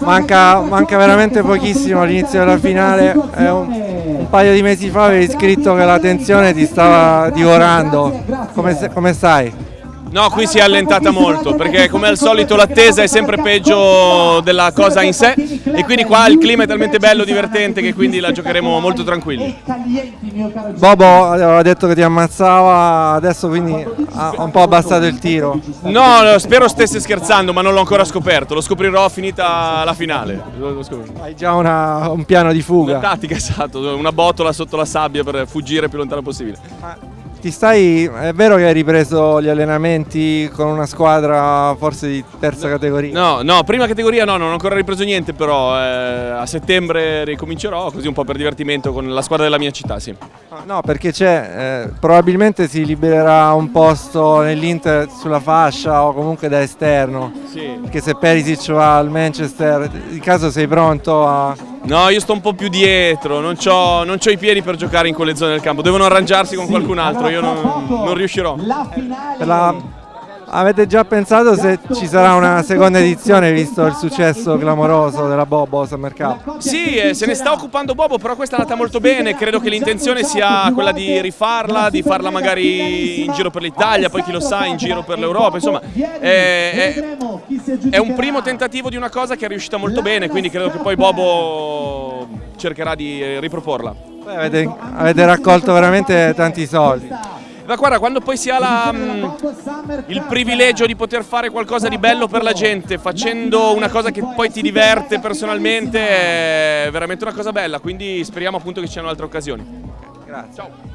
manca, manca veramente pochissimo all'inizio della finale. È un, un paio di mesi fa avevi scritto che la tensione ti stava divorando. Come, come stai? No, qui si è allentata molto perché come al solito l'attesa è sempre peggio della cosa in sé e quindi qua il clima è talmente bello, divertente che quindi la giocheremo molto tranquilli. Bobo aveva detto che ti ammazzava, adesso quindi ha un po' abbassato il tiro. No, spero stesse scherzando ma non l'ho ancora scoperto, lo scoprirò finita la finale. Hai già una, un piano di fuga. Una tattica, esatto, una botola sotto la sabbia per fuggire il più lontano possibile. Ti stai, è vero che hai ripreso gli allenamenti con una squadra forse di terza categoria? No, no, prima categoria no, non ho ancora ripreso niente, però eh, a settembre ricomincerò così un po' per divertimento con la squadra della mia città, sì. No, perché c'è, eh, probabilmente si libererà un posto nell'Inter sulla fascia o comunque da esterno. Sì. Perché se Perisic va al Manchester, in caso sei pronto a... No, io sto un po' più dietro, non ho, non i piedi per giocare in quelle zone del campo, devono arrangiarsi con qualcun altro, io non, non riuscirò. La, avete già pensato se ci sarà una seconda edizione visto il successo clamoroso della Bobo Summer Cup? Sì, eh, se ne sta occupando Bobo, però questa è andata molto bene, credo che l'intenzione sia quella di rifarla, di farla magari in giro per l'Italia, poi chi lo sa in giro per l'Europa, insomma è, è, è un primo tentativo di una cosa che è riuscita molto bene, quindi credo che poi Bobo cercherà di riproporla. Beh, avete, avete raccolto veramente tanti soldi. Ma guarda, quando poi si ha la, mm, il privilegio di poter fare qualcosa di bello per la gente, facendo una cosa che poi ti diverte personalmente, è veramente una cosa bella, quindi speriamo appunto che ci siano altre occasioni. Grazie. Ciao.